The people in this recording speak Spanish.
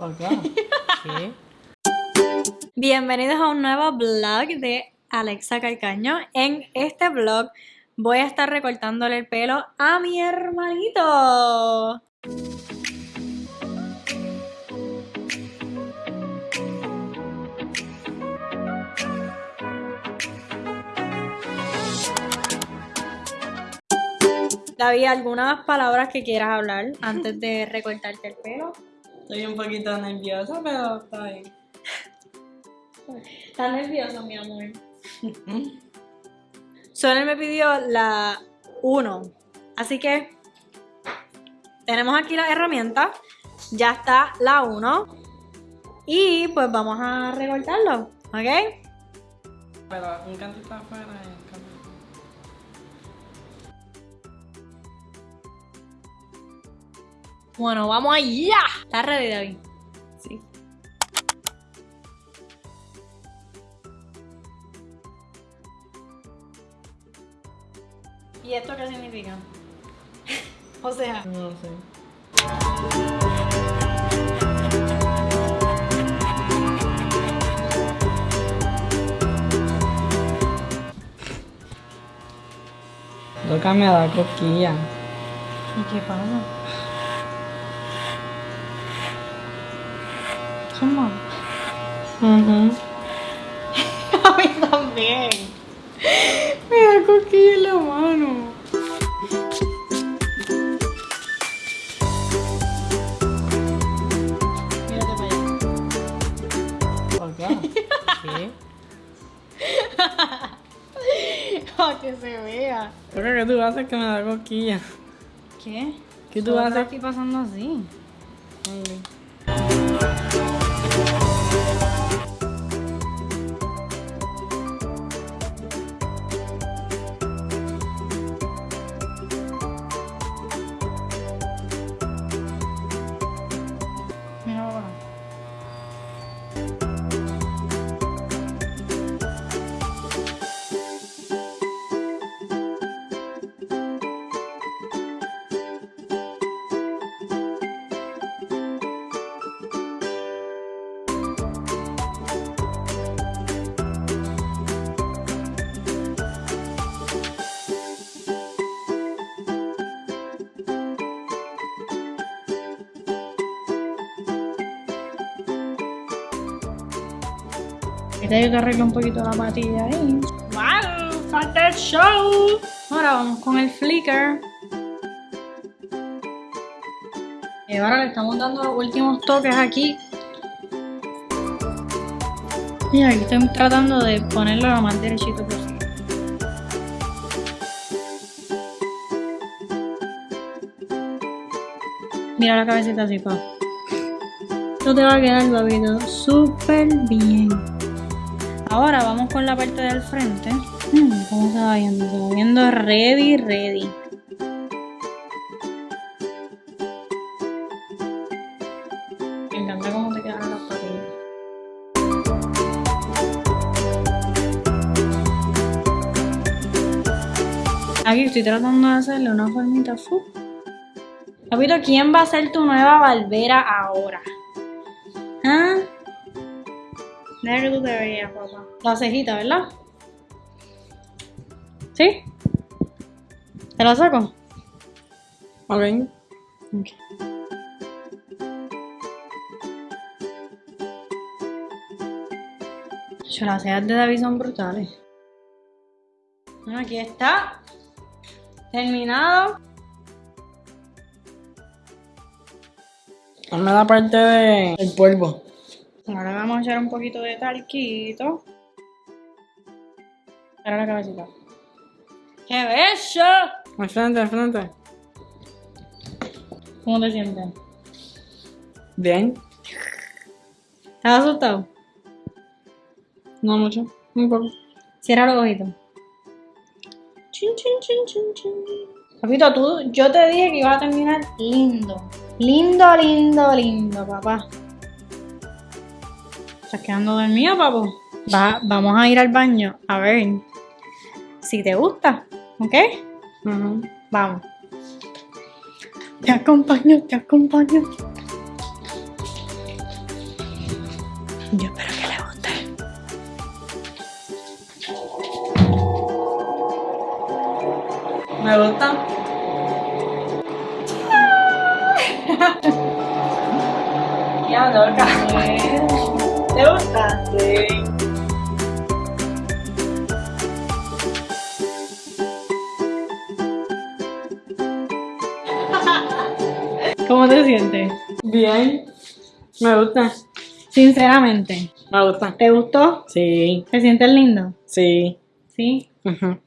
¿Qué? Bienvenidos a un nuevo vlog de Alexa Calcaño. En este vlog voy a estar recortándole el pelo a mi hermanito. David, ¿algunas palabras que quieras hablar antes de recortarte el pelo? Estoy un poquito nerviosa, pero está bien. ¿Estás nervioso, mi amor? Solo me pidió la 1. Así que tenemos aquí las herramientas. Ya está la 1. Y pues vamos a recortarlo, ¿ok? Pero un canto está afuera Bueno, vamos allá. ¿Estás ready, David? Sí. ¿Y esto qué significa? o sea, No sé. Toca me da cosquilla. ¿y qué pasa? Son malos. Mhm. A mí también. Me da cosquilla en la mano. Mírate para allá. Acá. ¿Qué? Para que se vea. Que tú haces que me da cosquilla. ¿Qué? ¿Qué tú haces? aquí pasando así. Mira Ahorita yo te arreglo un poquito la patilla ahí. ¡Wow! ¡Falta el show! Ahora vamos con el flicker. Y ahora le estamos dando los últimos toques aquí. Y aquí estoy tratando de ponerlo lo más derechito posible. Mira la cabecita así, pa. Esto te va a quedar, babito, súper bien. Ahora vamos con la parte del frente. Mm, ¿Cómo se va viendo? Se va viendo ready, ready. Me encanta cómo te quedan las patillas. Aquí estoy tratando de hacerle una formita. fu. Papito, ¿quién va a ser tu nueva barbera ahora? ¿Ah? Que tú te veas, papá. La cejita, ¿verdad? ¿Sí? ¿Te la saco? Ok. Ok. Yo, las cejas de David son brutales. Bueno, aquí está. Terminado. Hazme la parte de el polvo. Ahora vamos a echar un poquito de talquito. Para la cabecita. ¡Qué bello! Al frente, al frente. ¿Cómo te sientes? Bien. ¿Estás asustado? No mucho. Un poco. Cierra los ojitos. Chin, chin, chin, chin, chin. Papito, tú, yo te dije que iba a terminar lindo. Lindo, lindo, lindo, papá. ¿Estás quedando dormido, papu? Va, vamos a ir al baño a ver si te gusta, ¿ok? Vamos. Te acompaño, te acompaño. Yo espero que le guste. Me gusta. ya, loca. ¿Te gusta? Sí. ¿Cómo te sientes? Bien. Me gusta. Sinceramente, Me gusta. ¿te gustó? Sí, ¿Te sientes lindo? sí. Sí. Ujú.